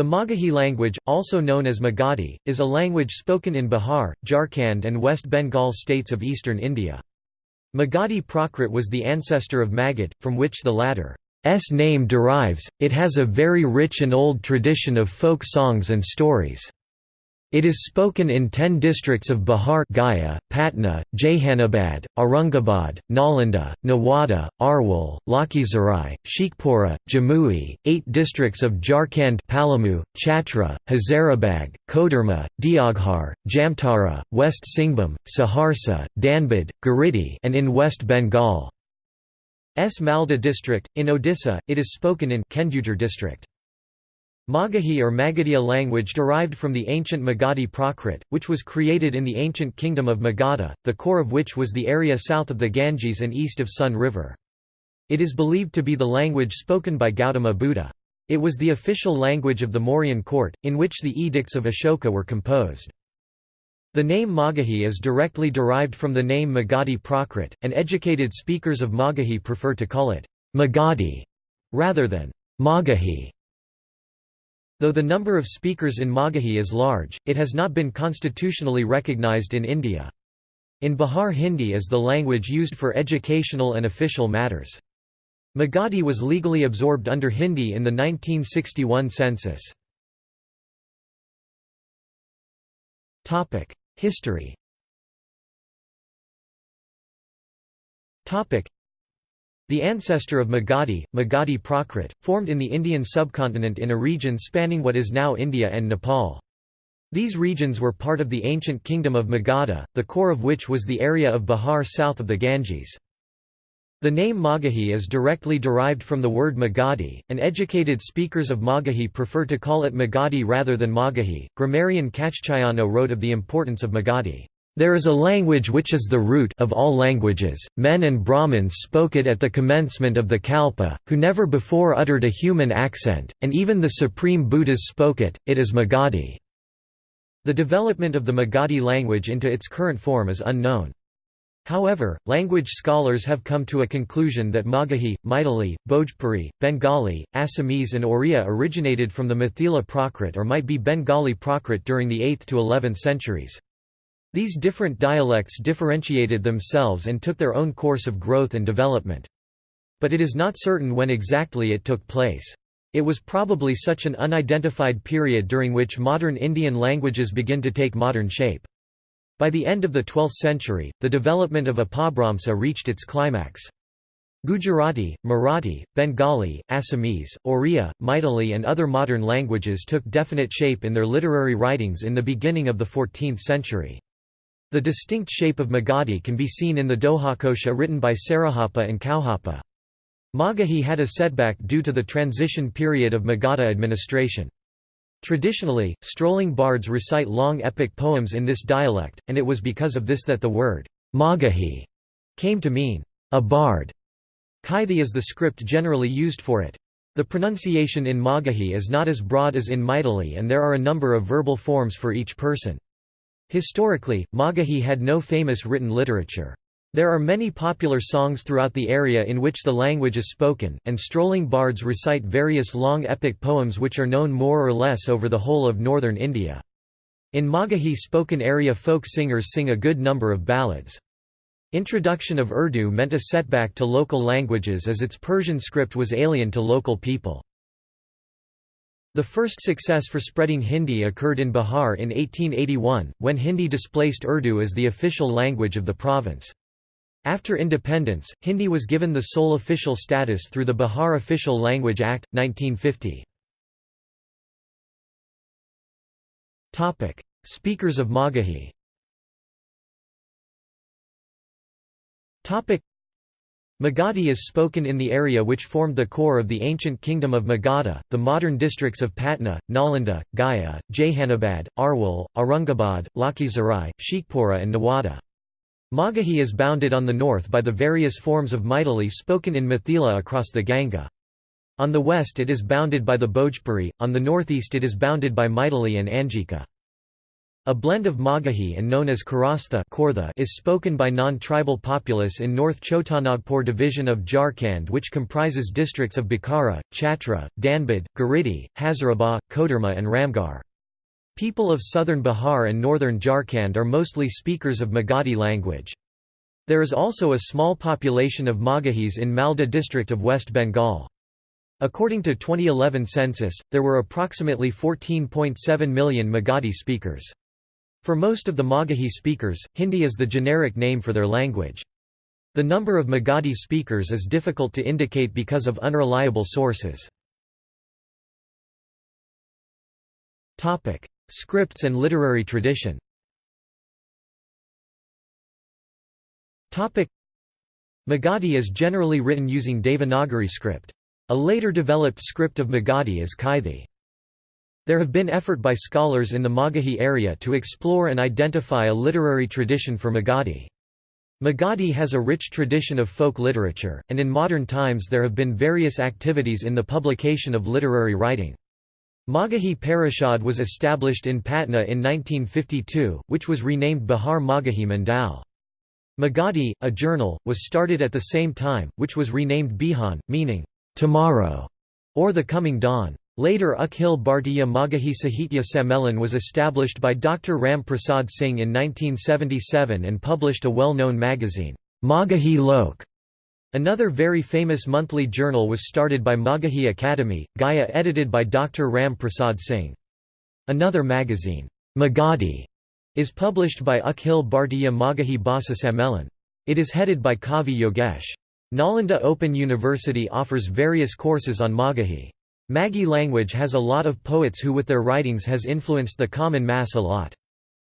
The Magahi language, also known as Magadhi, is a language spoken in Bihar, Jharkhand and West Bengal states of eastern India. Magadhi Prakrit was the ancestor of Magad, from which the latter's name derives. It has a very rich and old tradition of folk songs and stories. It is spoken in ten districts of Bihar Gaya, Patna, Jehanabad, Aurangabad, Nalanda, Nawada, Arwal, Lakhisarai, Sheikhpura, Jamui, eight districts of Jharkhand Palamu, Chatra, Hazaribagh, Koderma, Deoghar, Jamtara, West Singhbhum, Saharsa, Dhanbad, Giridih and in West Bengal. S. Malda district, in Odisha, it is spoken in Kendujar district. Magahi or Magadhiya language derived from the ancient Magadhi Prakrit, which was created in the ancient kingdom of Magadha, the core of which was the area south of the Ganges and east of Son River. It is believed to be the language spoken by Gautama Buddha. It was the official language of the Mauryan court, in which the edicts of Ashoka were composed. The name Magahi is directly derived from the name Magadhi Prakrit, and educated speakers of Magahi prefer to call it Magadhi rather than Magahi. Though the number of speakers in Magahi is large, it has not been constitutionally recognized in India. In Bihar Hindi is the language used for educational and official matters. Magadhi was legally absorbed under Hindi in the 1961 census. History the ancestor of Magadhi, Magadhi Prakrit, formed in the Indian subcontinent in a region spanning what is now India and Nepal. These regions were part of the ancient kingdom of Magadha, the core of which was the area of Bihar south of the Ganges. The name Magahi is directly derived from the word Magadhi, and educated speakers of Magahi prefer to call it Magadhi rather than Magahi. Grammarian Kachchayano wrote of the importance of Magadhi. There is a language which is the root of all languages, men and Brahmins spoke it at the commencement of the Kalpa, who never before uttered a human accent, and even the supreme Buddhas spoke it, it is Magadhi. The development of the Magadhi language into its current form is unknown. However, language scholars have come to a conclusion that Magahi, Maithili, Bhojpuri, Bengali, Assamese and Oriya originated from the Mithila Prakrit or might be Bengali Prakrit during the 8th to 11th centuries. These different dialects differentiated themselves and took their own course of growth and development. But it is not certain when exactly it took place. It was probably such an unidentified period during which modern Indian languages begin to take modern shape. By the end of the 12th century, the development of Apabhramsa reached its climax. Gujarati, Marathi, Bengali, Assamese, Oriya, Maithili and other modern languages took definite shape in their literary writings in the beginning of the 14th century. The distinct shape of Magadhi can be seen in the Dohakosha written by Sarahapa and Kauhapa. Magahi had a setback due to the transition period of Magadha administration. Traditionally, strolling bards recite long epic poems in this dialect, and it was because of this that the word Magahi came to mean a bard. Kaithi is the script generally used for it. The pronunciation in Magahi is not as broad as in Maithili and there are a number of verbal forms for each person. Historically, Magahi had no famous written literature. There are many popular songs throughout the area in which the language is spoken, and strolling bards recite various long epic poems which are known more or less over the whole of northern India. In Magahi spoken area folk singers sing a good number of ballads. Introduction of Urdu meant a setback to local languages as its Persian script was alien to local people. The first success for spreading Hindi occurred in Bihar in 1881, when Hindi displaced Urdu as the official language of the province. After independence, Hindi was given the sole official status through the Bihar Official Language Act, 1950. Speakers of Magahi Magadhi is spoken in the area which formed the core of the ancient kingdom of Magadha, the modern districts of Patna, Nalanda, Gaya, Jehanabad, Arwal, Aurangabad, Lakhisarai, Sheikhpura and Nawada. Magahi is bounded on the north by the various forms of Maithili spoken in Mithila across the Ganga. On the west it is bounded by the Bhojpuri, on the northeast it is bounded by Maithili and Angika. A blend of Magahi and known as Kharastha is spoken by non-tribal populace in North Chotanagpur division of Jharkhand which comprises districts of Bokaro, Chatra, Dhanbad, Giridih, Hazaribagh, Koderma and Ramgarh. People of southern Bihar and northern Jharkhand are mostly speakers of Magadhi language. There is also a small population of Magahis in Malda district of West Bengal. According to 2011 census, there were approximately 14.7 million Magadhi speakers. For most of the Magahi speakers, Hindi is the generic name for their language. The number of Magadhi speakers is difficult to indicate because of unreliable sources. Scripts and literary tradition Magadhi is generally written using Devanagari script. A later developed script of Magadhi is Kaithi. There have been effort by scholars in the Magahi area to explore and identify a literary tradition for Magadhi. Magadhi has a rich tradition of folk literature, and in modern times there have been various activities in the publication of literary writing. Magahi Parishad was established in Patna in 1952, which was renamed Bihar Magahi Mandal. Magadhi, a journal, was started at the same time, which was renamed Bihan, meaning, tomorrow, or the coming dawn. Later Akhil Bhartiya Magahi Sahitya Sammelan was established by Dr. Ram Prasad Singh in 1977 and published a well-known magazine, Magahi Lok. Another very famous monthly journal was started by Magahi Academy, Gaya edited by Dr. Ram Prasad Singh. Another magazine, Magadi, is published by Akhil Bhartiya Magahi Bhasa Sammelan. It is headed by Kavi Yogesh. Nalanda Open University offers various courses on Magahi. Magahi language has a lot of poets who with their writings has influenced the common mass a lot.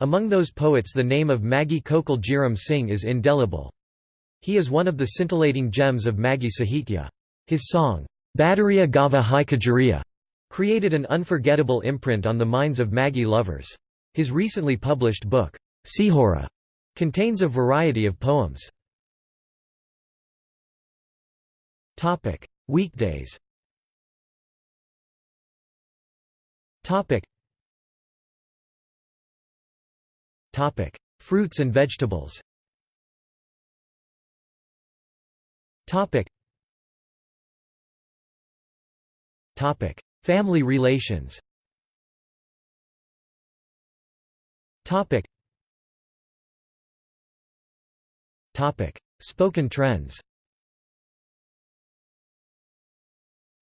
Among those poets the name of Magahi Kokil Jayram Singh is indelible. He is one of the scintillating gems of Magahi Sahitya. His song, Badariya Gava Hai Kajariya, created an unforgettable imprint on the minds of Magahi lovers. His recently published book, Sihora, contains a variety of poems. Weekdays Topic. Topic: Fruits and vegetables. Topic. Topic: Family relations. Topic. Topic: Spoken trends.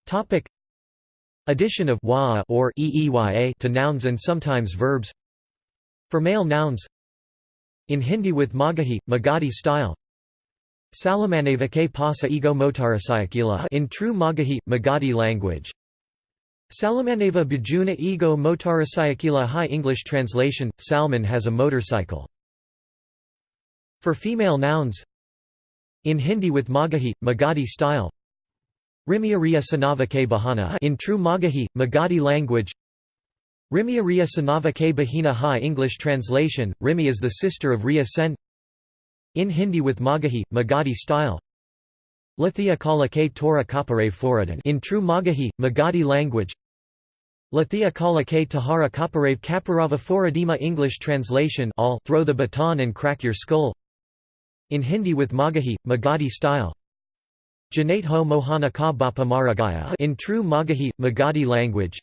Topic. Addition of wa or eeya to nouns and sometimes verbs. For male nouns. In Hindi with Magahi, Magadhi style. Salamaneva ke pasa ego motarasayakila. In true Magahi, Magadhi language. Salamaneva Bajuna ego motarasayakila. High English translation, Salman has a motorcycle. For female nouns. In Hindi with Magahi, Magadhi style Rimya Sanava K Bahana in true Magahi, Magadhi language. Rimya Sanava K Bahina High English translation, Rimi is the sister of Riya Sen. In Hindi with Magahi, Magadhi style. Lathia Kala K Torah Kapare Foradan in true Magahi, Magadhi language. Lathia Kala K Tahara Kaparave Kaparava Foradima English translation all throw the baton and crack your skull. In Hindi with Magahi, Magadhi style Janate ho mohana ka bapa maragaya in true Magahi, Magadhi language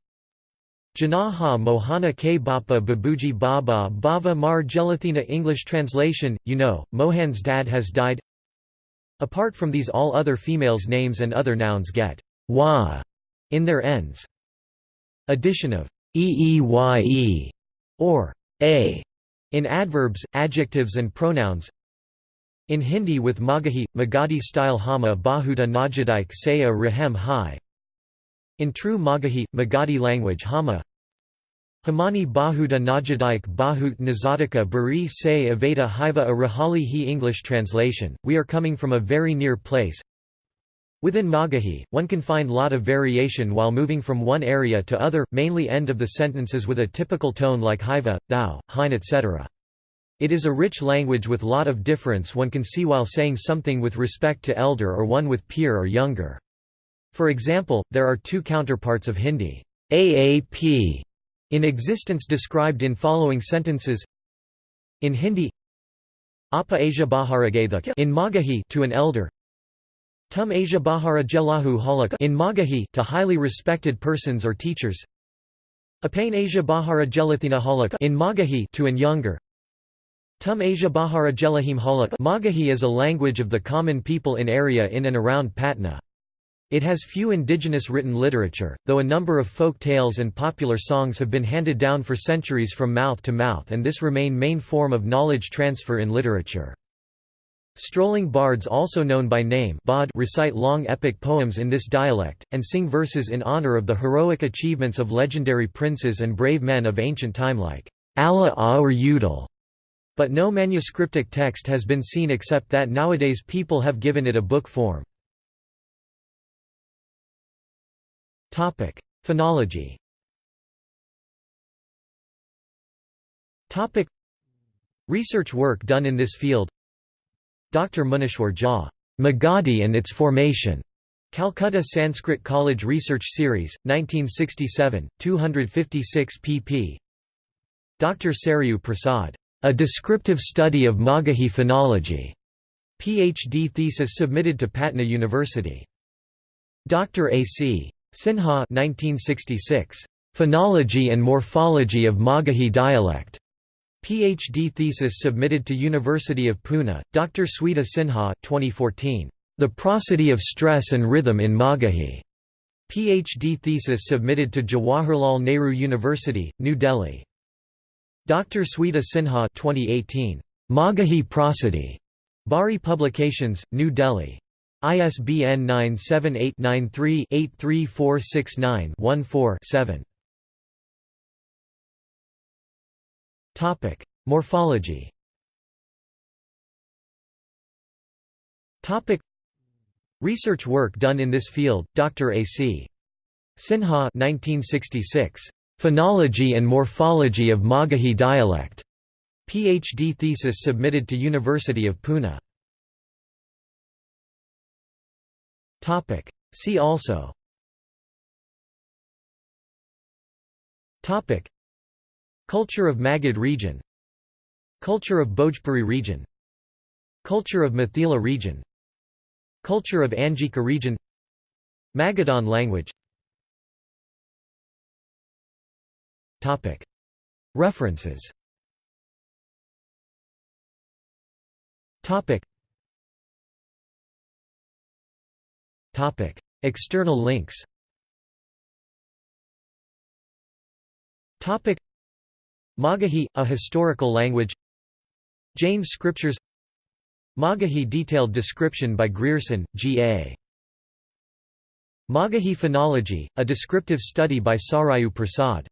Janaha mohana ke bapa babuji baba bava mar gelathina English translation, you know, Mohan's dad has died Apart from these all other females' names and other nouns get wa in their ends. Addition of eeye or a in adverbs, adjectives and pronouns in Hindi with Magahi, Magadhi style Hama Bahuta Najadaik Saya Rahem Hai. In true Magahi, Magadhi language Hama Hamani Bahuda Najadaik Bahut Nazadika Bari Say Aveda Hiva a Rahali He English translation, we are coming from a very near place. Within Magahi, one can find lot of variation while moving from one area to other, mainly end of the sentences with a typical tone like Hiva, thou, hein etc. It is a rich language with lot of difference one can see while saying something with respect to elder or one with peer or younger. For example, there are two counterparts of Hindi. AAP In existence described in following sentences In Hindi Apa Asia Baharagatha in Magahi to an elder Tum Asia Bahara Jelahu Halak in Magahi to highly respected persons or teachers Apane Asia Bahara Jelathina Halak in Magahi to an younger Tum Asia Bahara Jelahim Halak Magahi is a language of the common people in area in and around Patna. It has few indigenous written literature, though a number of folk tales and popular songs have been handed down for centuries from mouth to mouth and this remain main form of knowledge transfer in literature. Strolling bards also known by name Bod recite long epic poems in this dialect, and sing verses in honor of the heroic achievements of legendary princes and brave men of ancient time like Alha Aur Udal. But no manuscriptic text has been seen except that nowadays people have given it a book form. Phonology. Research work done in this field. Dr. Munishwar Jha, Magadhi and its formation. Calcutta Sanskrit College Research Series, 1967, 256 pp. Dr. Sarayu Prasad, A Descriptive Study of Magahi Phonology. PhD thesis submitted to Patna University. Dr. A.C. Sinha 1966. Phonology and Morphology of Magahi Dialect. PhD thesis submitted to University of Pune, Dr. Sweta Sinha 2014. The Prosody of Stress and Rhythm in Magahi. PhD thesis submitted to Jawaharlal Nehru University, New Delhi. Dr. Sweta Sinha 2018. Magahi Prosody. Bahri Publications, New Delhi. ISBN 978-93-83469-14-7. Morphology Research work done in this field, Dr. A.C. Sinha 1966. Phonology and Morphology of Magahi Dialect. PhD thesis submitted to University of Pune. Topic. See also Topic. Culture of Magad region Culture of Bhojpuri region Culture of Mithila region Culture of Angika region Magadhan language References. External links. Magahi, a historical language. Jain scriptures. Magahi detailed description by Grierson, G.A. Magahi phonology, a descriptive study by Sarayu Prasad